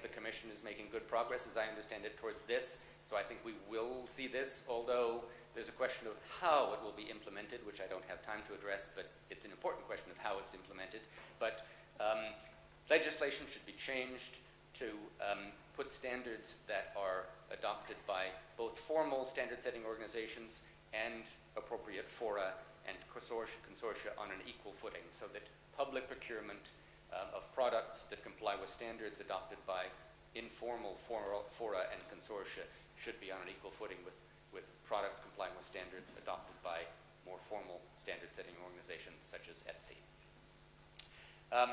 The Commission is making good progress, as I understand it, towards this. So I think we will see this, although there's a question of how it will be implemented, which I don't have time to address, but it's an important question of how it's implemented. But um, legislation should be changed to um, put standards that are adopted by both formal standard-setting organizations and appropriate fora and consortia, consortia on an equal footing so that public procurement um, of products that comply with standards adopted by informal fora, fora and consortia should be on an equal footing with, with products complying with standards adopted by more formal standard-setting organizations such as ETSI. Um,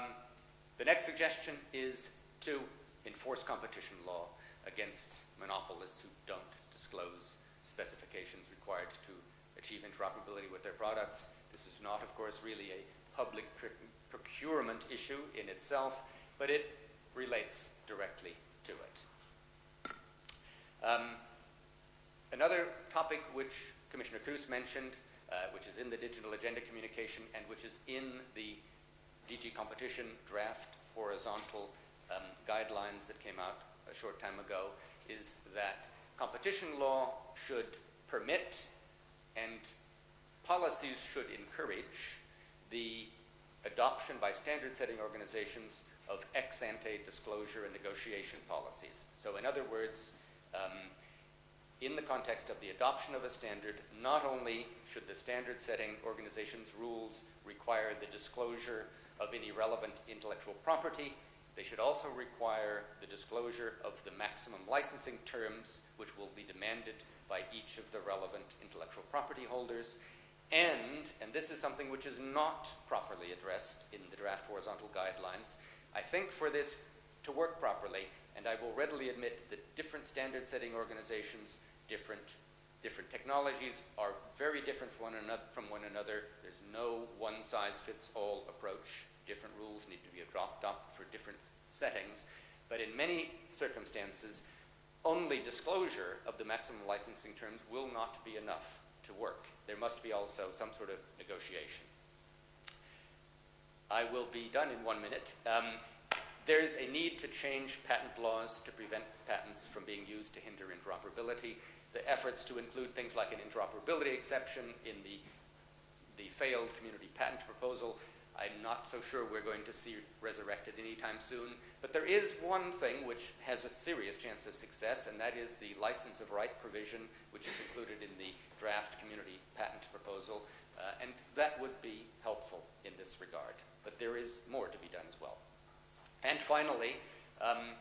the next suggestion is to enforce competition law against monopolists who don't disclose specifications required to achieve interoperability with their products. This is not, of course, really a public procurement issue in itself, but it relates directly to it. Um, another topic which Commissioner Kroes mentioned, uh, which is in the digital agenda communication and which is in the DG competition draft horizontal um, guidelines that came out a short time ago, is that competition law should permit and policies should encourage the adoption by standard-setting organizations of ex-ante disclosure and negotiation policies. So in other words, um, in the context of the adoption of a standard, not only should the standard-setting organization's rules require the disclosure of any relevant intellectual property, they should also require the disclosure of the maximum licensing terms which will be demanded by each of the relevant intellectual property holders, and, and this is something which is not properly addressed in the draft horizontal guidelines, I think for this to work properly, and I will readily admit that different standard setting organizations, different, different technologies are very different from one, another, from one another. There's no one size fits all approach. Different rules need to be adopted for different settings. But in many circumstances, only disclosure of the maximum licensing terms will not be enough to work there must be also some sort of negotiation. I will be done in one minute. Um, there's a need to change patent laws to prevent patents from being used to hinder interoperability. The efforts to include things like an interoperability exception in the, the failed community patent proposal I'm not so sure we're going to see resurrected anytime soon. But there is one thing which has a serious chance of success, and that is the license of right provision, which is included in the draft community patent proposal. Uh, and that would be helpful in this regard. But there is more to be done as well. And finally, um,